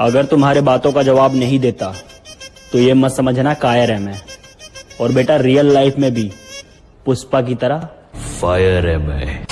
अगर तुम्हारे बातों का जवाब नहीं देता तो ये मत समझना कायर है मैं। और बेटा, रियल लाइफ में भी पुष्पा की तरह फायर है मैं।